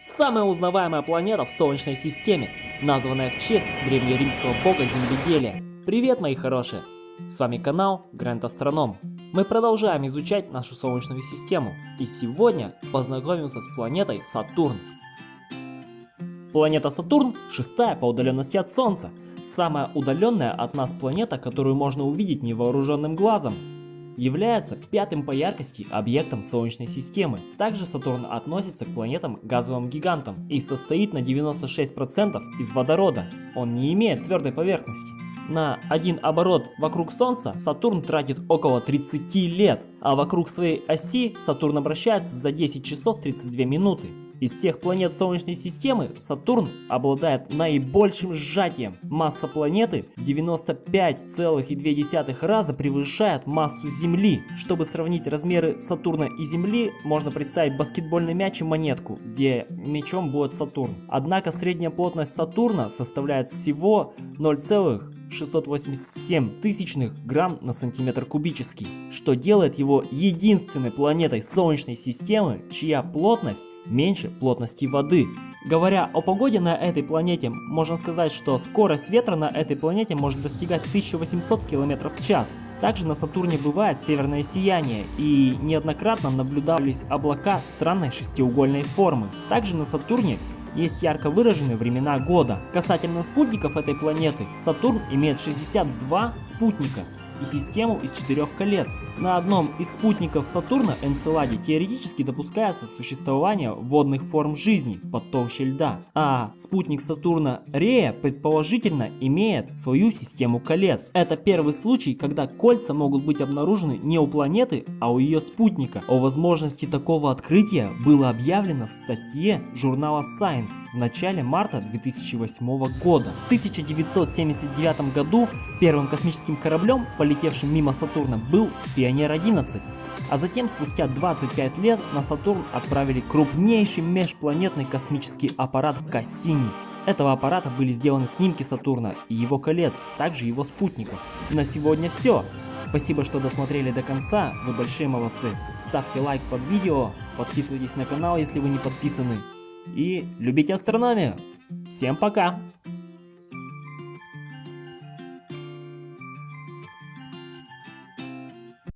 Самая узнаваемая планета в Солнечной системе, названная в честь древнеримского бога земледелия. Привет, мои хорошие! С вами канал Гранд Астроном. Мы продолжаем изучать нашу Солнечную систему, и сегодня познакомимся с планетой Сатурн. Планета Сатурн шестая по удаленности от Солнца, самая удаленная от нас планета, которую можно увидеть невооруженным глазом является пятым по яркости объектом Солнечной системы. Также Сатурн относится к планетам-газовым гигантам и состоит на 96% из водорода. Он не имеет твердой поверхности. На один оборот вокруг Солнца Сатурн тратит около 30 лет, а вокруг своей оси Сатурн обращается за 10 часов 32 минуты. Из всех планет Солнечной системы Сатурн обладает наибольшим сжатием. Масса планеты в 95,2 раза превышает массу Земли. Чтобы сравнить размеры Сатурна и Земли, можно представить баскетбольный мяч и монетку, где мячом будет Сатурн. Однако средняя плотность Сатурна составляет всего 0, 687 тысячных грамм на сантиметр кубический, что делает его единственной планетой Солнечной системы, чья плотность меньше плотности воды. Говоря о погоде на этой планете, можно сказать, что скорость ветра на этой планете может достигать 1800 км в час. Также на Сатурне бывает северное сияние и неоднократно наблюдались облака странной шестиугольной формы. Также на Сатурне есть ярко выраженные времена года. Касательно спутников этой планеты, Сатурн имеет 62 спутника и систему из четырех колец. На одном из спутников Сатурна Энцеладе теоретически допускается существование водных форм жизни под толщей льда, а спутник Сатурна Рея предположительно имеет свою систему колец. Это первый случай, когда кольца могут быть обнаружены не у планеты, а у ее спутника. О возможности такого открытия было объявлено в статье журнала Science в начале марта 2008 года. В 1979 году первым космическим кораблем полетел пролетевшим мимо Сатурна, был Пионер-11, а затем спустя 25 лет на Сатурн отправили крупнейший межпланетный космический аппарат Кассини. С этого аппарата были сделаны снимки Сатурна и его колец, также его спутников. На сегодня все. Спасибо, что досмотрели до конца, вы большие молодцы. Ставьте лайк под видео, подписывайтесь на канал, если вы не подписаны. И любите астрономию. Всем пока!